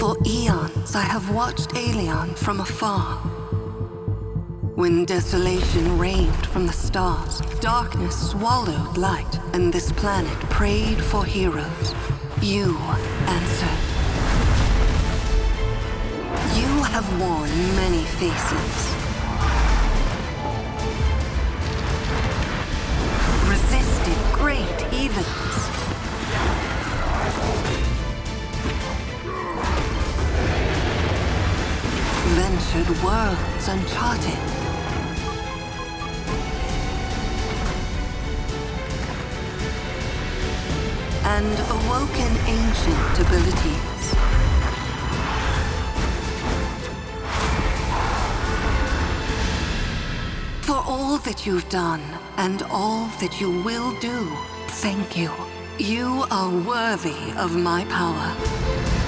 For eons I have watched Aelion from afar. When desolation reigned from the stars, darkness swallowed light, and this planet prayed for heroes. You answered. You have worn many faces. Resisted great evils. Ventured worlds uncharted. And awoken ancient abilities. For all that you've done, and all that you will do, thank you. You are worthy of my power.